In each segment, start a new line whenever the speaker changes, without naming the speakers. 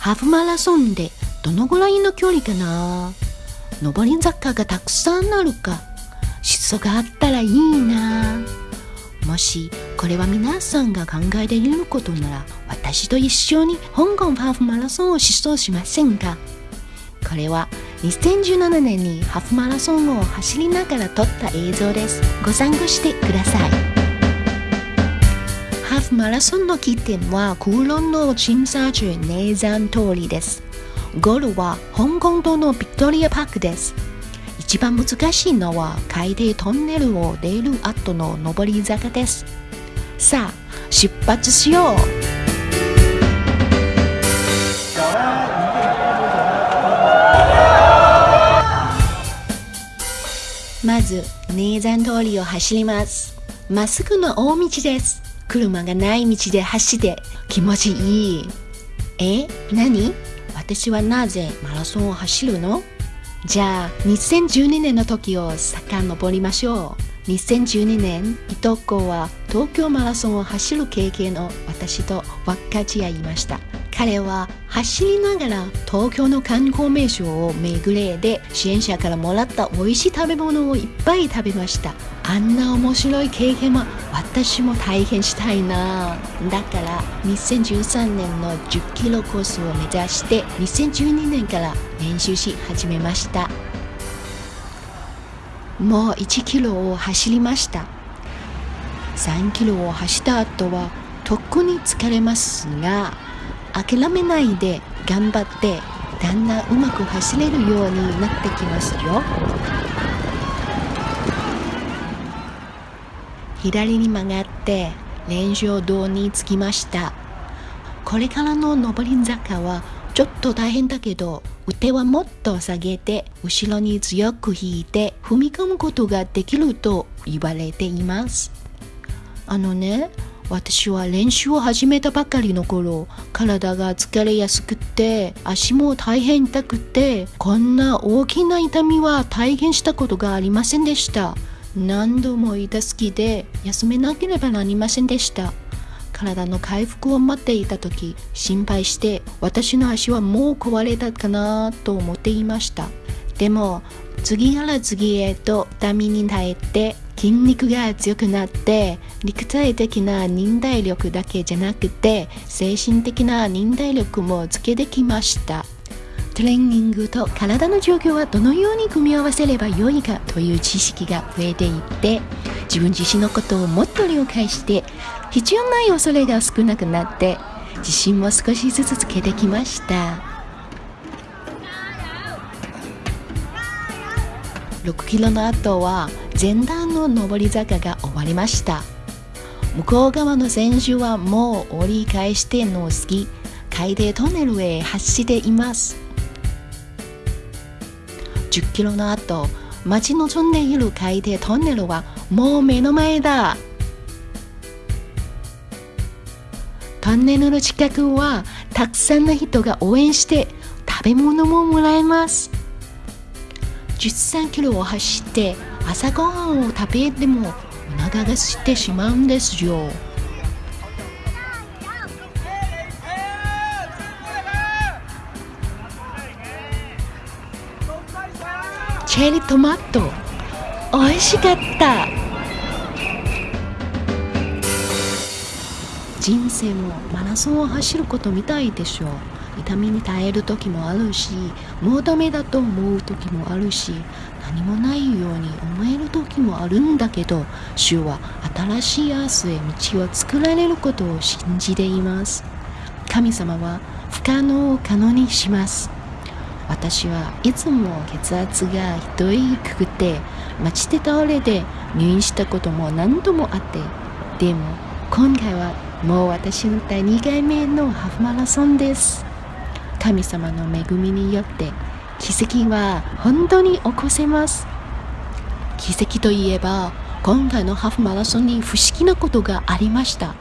ハーフマラソンでどのぐらいの距離かな？上り坂がたくさんあるか？疾走があったらいいな。もしこれは皆さんが考えていることなら私と一緒に香港ハーフマラソンを疾走しませんか？これは2017年にハーフマラソンを走りながら撮った映像です。ご参加してください。フマラソンの起点は空論の鎮沙中ネイザン通りですゴールは香港島のビクトリアパークです。一番難しいのは海底トンネルを出る後の上り坂です。さあ出発しよう。まずネーザン通りを走ります。まっすぐの大道です。車がない道で走って気持ちいい。え？何？私はなぜマラソンを走るの？じゃあ2012年の時を遡りましょう。2012年伊藤子は東京マラソンを走る経験の私と分かち合いました。彼は走りながら東京の観光名所を巡れで支援者からもらった美味しい食べ物をいっぱい食べました。あんな面白い経験は私も体験したいな。だから2013年の10キロコースを目指して2012年から練習し始めました。もう1キロを走りました。3キロを走った後はとっくに疲れますが諦めないで頑張ってだんだんうまく走れるようになってきますよ。左に曲がって練習堂に着きました。これからの上り坂はちょっと大変だけど腕はもっと下げて後ろに強く引いて踏み込むことができると言われています。あのね私は練習を始めたばかりの頃体が疲れやすくて足も大変痛くてこんな大きな痛みは体験したことがありませんでした。何度も痛すぎで休めなければなりませんでした。体の回復を待っていた時心配して私の足はもう壊れたかなと思っていました。でも次から次へと痛みに耐えて筋肉が強くなって肉体的な忍耐力だけじゃなくて精神的な忍耐力もつけてきました。トレーニングと体の状況はどのように組み合わせればよいかという知識が増えていって自分自身のことをもっと了解して必要ない恐れが少なくなって自信も少しずつつけてきました。6キロの後は前段の上り坂が終わりました。向こう側の選手はもう折り返しての好き海底トンネルへ走っています。10キロの後待ち望んでいる海底トンネルはもう目の前だ。トンネルの近くはたくさんの人が応援して食べ物ももらえます。13キロを走って朝ごはんを食べてもお腹が空いてしまうんですよ。チェリートマト。美味しかった。人生もマラソンを走ることみたいでしょう。痛みに耐える時もあるしもうダメだと思う時もあるし何もないように思える時もあるんだけど主は新しい明日へ道を作られることを信じています。神様は不可能を可能にします。私はいつも血圧が低くくて待ちで倒れて入院したことも何度もあってでも今回はもう私の第2回目のハーフマラソンです。神様の恵みによって奇跡は本当に起こせます。奇跡といえば今回のハーフマラソンに不思議なことがありました。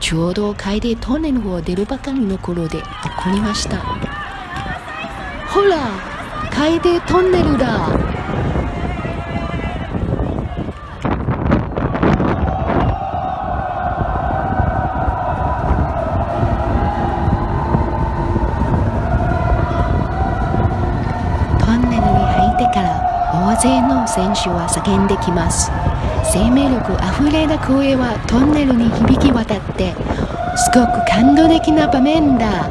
ちょうど海底トンネルを出るばかりの頃で起こりました。ほら海底トンネルだ。勢の選手は叫んできます。生命力あふれた声はトンネルに響き渡ってすごく感動的な場面だ。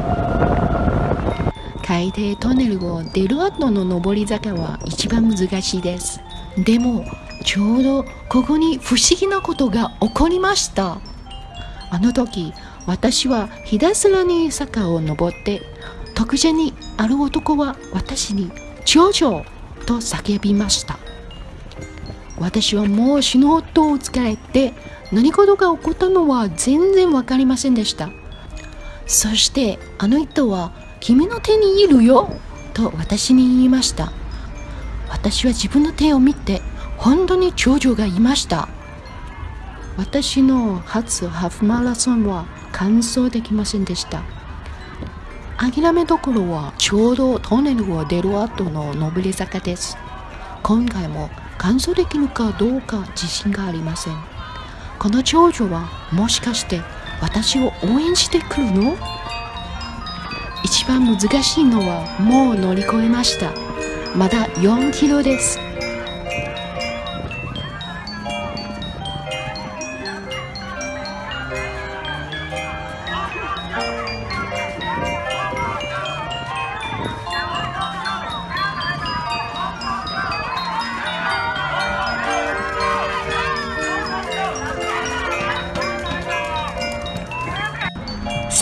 海底トンネルを出る後の上り坂は一番難しいです。でもちょうどここに不思議なことが起こりました。あの時私はひたすらに坂を登って特殊にある男は私に「長女!」と叫びました。私はもう死ぬほど疲れて何事が起こったのは全然わかりませんでした。そしてあの人は「君の手にいるよ」と私に言いました。私は自分の手を見て本当に長女がいました。私の初ハーフマラソンは完走できませんでした。諦めどころはちょうどトンネルを出る後の上り坂です。今回も完走できるかどうか自信がありません。この長女はもしかして私を応援してくるの？一番難しいのはもう乗り越えました。まだ4キロです。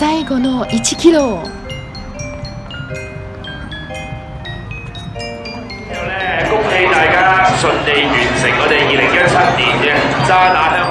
最後の1キロ
恭喜大家順利完成我哋二零一七年嘅渣打香